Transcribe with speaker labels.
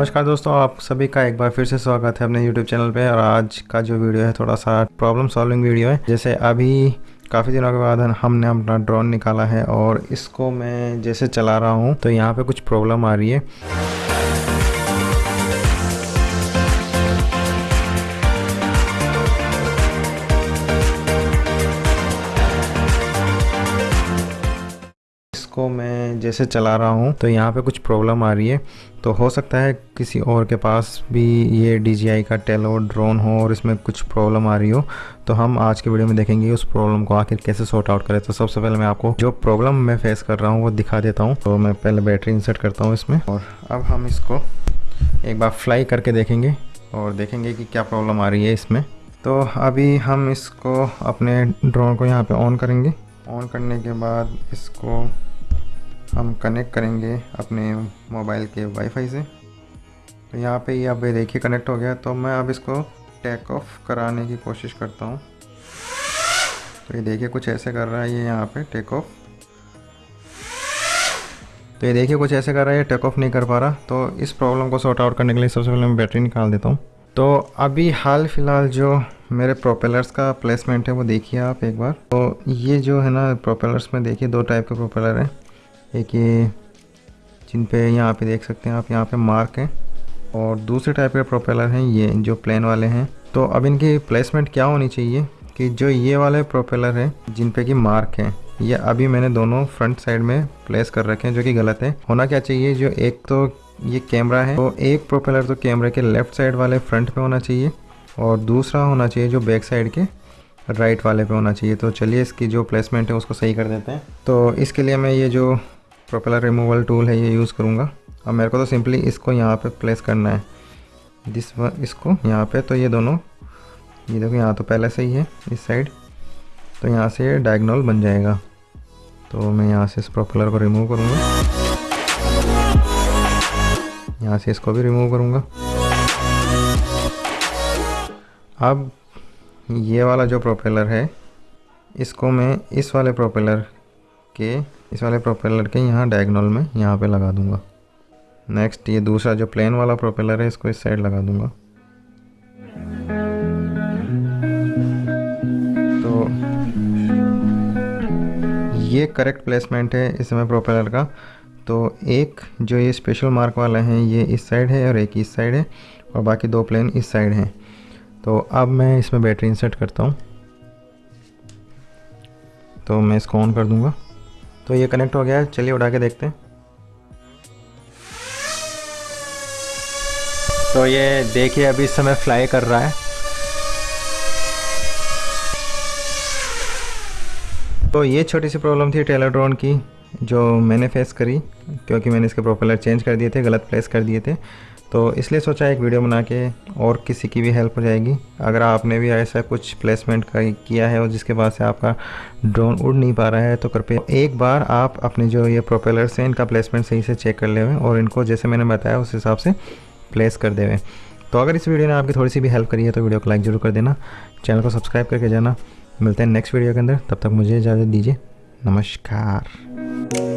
Speaker 1: नमस्कार दोस्तों, आप सभी का एक बार फिर से स्वागत है अपने YouTube चैनल पे। और आज का जो वीडियो है, थोड़ा सा प्रॉब्लम सॉल्विंग वीडियो है। जैसे अभी काफ़ी दिनों के बाद हमने अपना ड्रोन निकाला है और इसको मैं जैसे चला रहा हूँ तो यहाँ पे कुछ प्रॉब्लम आ रही है। इसको मैं जैसे चला रहा हूँ तो यहाँ पे कुछ प्रॉब्लम आ रही है। तो हो सकता है किसी और के पास भी ये DJI का टेलो ड्रोन हो और इसमें कुछ प्रॉब्लम आ रही हो। तो हम आज के वीडियो में देखेंगे उस प्रॉब्लम को आखिर कैसे सॉर्ट आउट करें। तो सबसे पहले मैं आपको जो प्रॉब्लम मैं फेस कर रहा हूँ, वो दिखा देता हूँ। तो मैं पहले बैटरी इंसर्ट करता हूँ इसमें और अब हम इसको एक बार फ्लाई करके देखेंगे और देखेंगे कि क्या प्रॉब्लम आ रही है इसमें। तो अभी हम इसको अपने ड्रोन को यहाँ पे ऑन करेंगे। ऑन करने के बाद इसको हम कनेक्ट करेंगे अपने मोबाइल के वाईफाई से। तो यहाँ पे ये अब देखिए कनेक्ट हो गया। तो मैं अब इसको टेक ऑफ़ कराने की कोशिश करता हूँ। तो ये देखिए कुछ ऐसे कर रहा है ये यहाँ पे टेक ऑफ़ तो ये देखिए कुछ ऐसे कर रहा है, ये टेक ऑफ़ नहीं कर पा रहा। तो इस प्रॉब्लम को सॉर्ट आउट करने के लिए सबसे पहले मैं बैटरी निकाल देता हूँ। तो अभी हाल फ़िलहाल जो मेरे प्रोपेलर्स का प्लेसमेंट है वो देखिए आप एक बार। तो ये जो है ना प्रोपेलर्स में देखिए दो टाइप के प्रोपेलर हैं। एक ये जिन पे यहाँ पे देख सकते हैं आप, यहाँ पे मार्क हैं। और दूसरे टाइप के प्रोपेलर हैं, ये जो प्लेन वाले हैं। तो अब इनकी प्लेसमेंट क्या होनी चाहिए कि जो ये वाले प्रोपेलर हैं, जिन पे कि मार्क हैं, ये अभी मैंने दोनों फ्रंट साइड में प्लेस कर रखे हैं, जो कि गलत है। होना क्या चाहिए? जो एक तो ये कैमरा है तो एक प्रोपेलर तो कैमरे के लेफ़्ट साइड वाले फ्रंट पे होना चाहिए और दूसरा होना चाहिए जो बैक साइड के राइट वाले पे होना चाहिए। तो चलिए इसकी जो प्लेसमेंट है, उसको सही कर देते हैं। तो इसके लिए मैं ये जो प्रोपेलर रिमूवल टूल है, ये यूज़ करूँगा। अब मेरे को तो सिंपली इसको यहाँ पे प्लेस करना है। दिस इसको यहाँ पे तो ये दोनों, ये देखो यहाँ तो पहले से ही है, इस साइड तो यहाँ से ये डायगनल बन जाएगा। तो मैं यहाँ से इस प्रोपेलर को रिमूव करूँगा। यहाँ से इसको भी रिमूव करूँगा। अब ये वाला जो प्रोपेलर है, इसको मैं इस वाले प्रोपेलर के इस वाले प्रोपेलर के यहाँ डायगनल में यहाँ पे लगा दूँगा। नेक्स्ट ये दूसरा जो प्लेन वाला प्रोपेलर है, इसको इस साइड लगा दूँगा। तो ये करेक्ट प्लेसमेंट है इसमें प्रोपेलर का। तो एक जो ये स्पेशल मार्क वाला है, ये इस साइड है और एक इस साइड है और बाकी दो प्लेन इस साइड हैं। तो अब मैं इसमें बैटरी इंसर्ट करता हूँ। तो मैं इसको ऑन कर दूँगा। तो ये कनेक्ट हो गया है। चलिए उड़ा के देखते हैं। तो ये देखिए, अभी इस समय फ्लाई कर रहा है। तो ये छोटी सी प्रॉब्लम थी टेलर ड्रोन की, जो मैंने फेस करी, क्योंकि मैंने इसके प्रोपेलर चेंज कर दिए थे, गलत प्लेस कर दिए थे। तो इसलिए सोचा एक वीडियो बना के और किसी की भी हेल्प हो जाएगी। अगर आपने भी ऐसा कुछ प्लेसमेंट किया है और जिसके बाद से आपका ड्रोन उड़ नहीं पा रहा है तो कृपया एक बार आप अपने जो ये प्रोपेलर्स हैं, इनका प्लेसमेंट सही से चेक कर ले और इनको जैसे मैंने बताया उस हिसाब से प्लेस कर देवे। तो अगर इस वीडियो ने आपकी थोड़ी सी भी हेल्प करी है तो वीडियो को लाइक ज़रूर कर देना। चैनल को सब्सक्राइब करके जाना। मिलते हैं नेक्स्ट वीडियो के अंदर। तब तक मुझे इजाज़त दीजिए। नमस्कार।